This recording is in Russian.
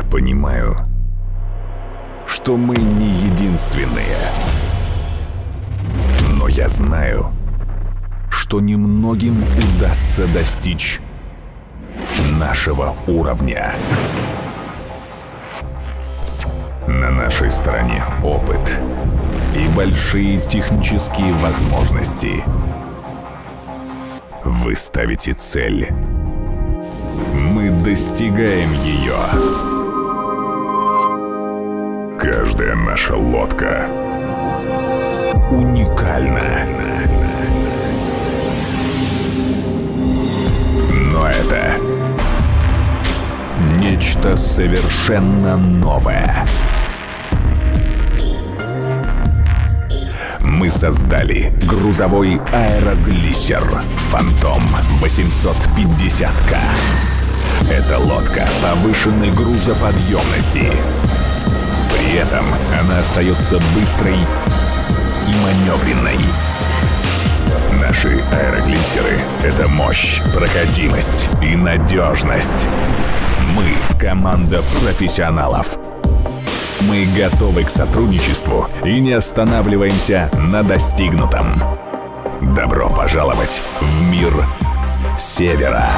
понимаю, что мы не единственные. Но я знаю, что немногим удастся достичь нашего уровня. На нашей стороне опыт и большие технические возможности. Вы ставите цель. Мы достигаем ее. Наша лодка уникальна. Но это нечто совершенно новое. Мы создали грузовой аэроглиссер «Фантом 850К». Это лодка повышенной грузоподъемности. При этом она остается быстрой и маневренной. Наши аэроглиссеры — это мощь, проходимость и надежность. Мы — команда профессионалов. Мы готовы к сотрудничеству и не останавливаемся на достигнутом. Добро пожаловать в мир Севера.